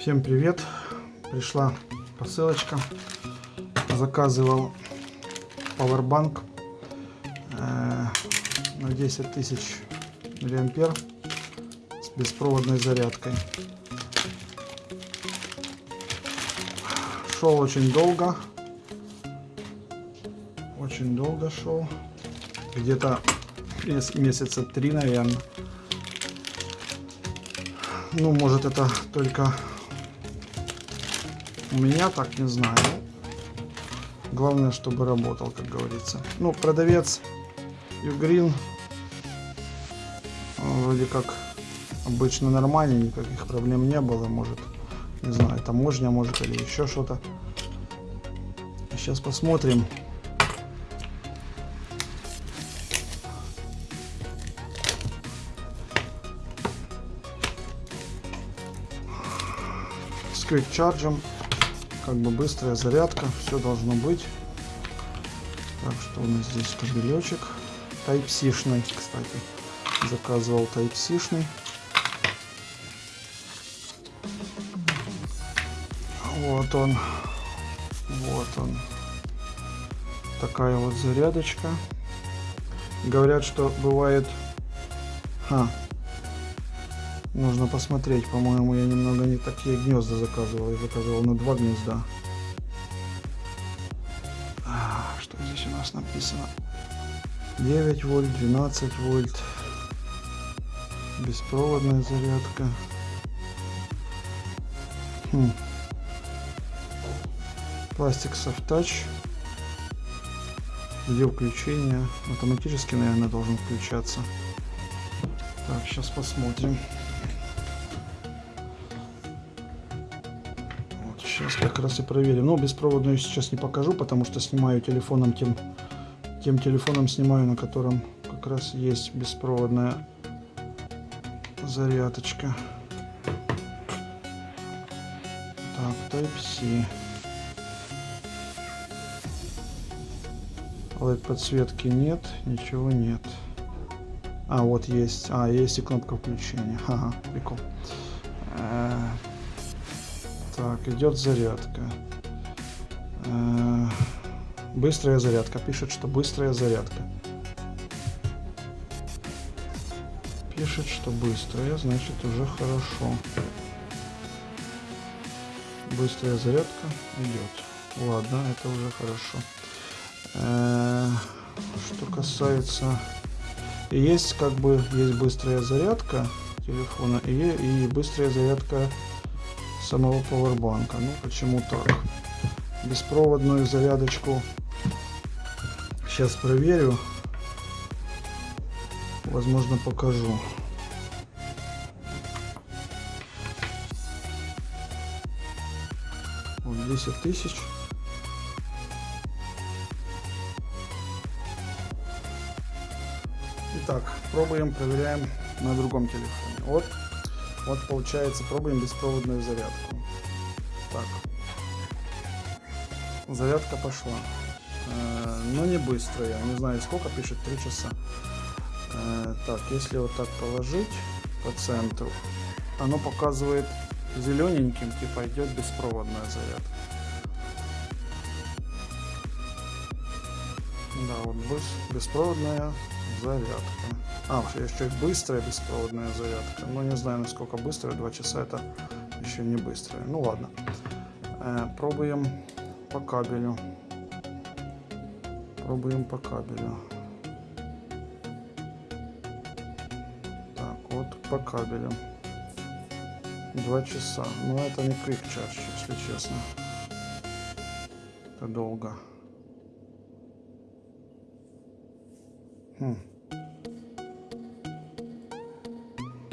Всем привет! Пришла посылочка. Заказывал Powerbank э, на 10 тысяч миллиампер с беспроводной зарядкой. Шел очень долго. Очень долго шел. Где-то месяца три, наверное. Ну, может это только у меня так не знаю. Главное, чтобы работал, как говорится. Ну, продавец Югрин вроде как обычно нормальный, никаких проблем не было. Может, не знаю, таможня, может, или еще что-то. Сейчас посмотрим. С квик-чарджем как бы быстрая зарядка, все должно быть. Так, что у нас здесь кабелечек. Type-C-шный, кстати. Заказывал Type-C-шный. Вот он. Вот он. Такая вот зарядочка. Говорят, что бывает... Ха, Нужно посмотреть, по-моему, я немного не такие гнезда заказывал. Я заказывал на два гнезда. А, что здесь у нас написано? 9 вольт, 12 вольт. Беспроводная зарядка. Хм. Пластик Touch. Где включение? Автоматически, наверное, должен включаться. Так, сейчас посмотрим. Сейчас как раз и проверим. Но беспроводную сейчас не покажу, потому что снимаю телефоном тем, тем телефоном снимаю, на котором как раз есть беспроводная зарядочка. Так, Type-C. LED подсветки нет, ничего нет. А, вот есть. А, есть и кнопка включения. Ага, прикол. Так, идет зарядка. Э, быстрая зарядка. Пишет, что быстрая зарядка. Пишет, что быстрая, значит уже хорошо. Быстрая зарядка идет. Ладно, это уже хорошо. Э, что касается... Есть как бы есть быстрая зарядка телефона и, и быстрая зарядка самого пауэрбанка. Ну, почему так? Беспроводную зарядочку сейчас проверю. Возможно, покажу. Вот 10 тысяч. Итак, пробуем, проверяем на другом телефоне. Вот вот получается, пробуем беспроводную зарядку. Так. Зарядка пошла. Э, но не быстрая. Не знаю сколько, пишет 3 часа. Э, так, если вот так положить по центру, оно показывает зелененьким, типа идет беспроводная зарядка. Да, вот беспроводная зарядка. А, еще и быстрая беспроводная зарядка. Ну, не знаю, насколько быстрая. Два часа это еще не быстрая. Ну, ладно. Э, пробуем по кабелю. Пробуем по кабелю. Так, вот по кабелю. Два часа. Но это не quick charge, если честно. Это долго. Хм.